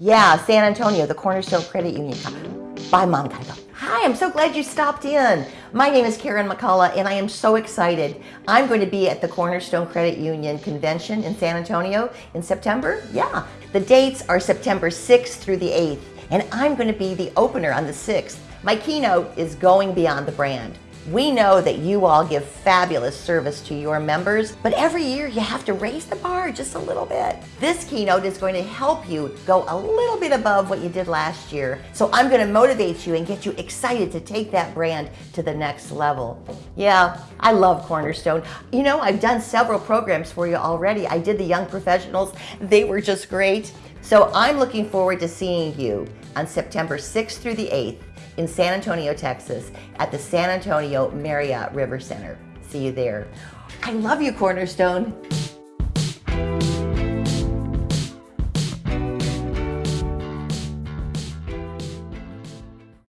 Yeah, San Antonio, the Cornerstone Credit Union. Bye, Mom. Gotta go. Hi, I'm so glad you stopped in. My name is Karen McCullough, and I am so excited. I'm going to be at the Cornerstone Credit Union Convention in San Antonio in September. Yeah, the dates are September 6th through the 8th, and I'm going to be the opener on the 6th. My keynote is Going Beyond the Brand. We know that you all give fabulous service to your members, but every year you have to raise the bar just a little bit. This keynote is going to help you go a little bit above what you did last year. So I'm going to motivate you and get you excited to take that brand to the next level. Yeah, I love Cornerstone. You know, I've done several programs for you already. I did the young professionals. They were just great. So I'm looking forward to seeing you on September 6th through the 8th in San Antonio, Texas at the San Antonio Marriott River Center. See you there. I love you, Cornerstone.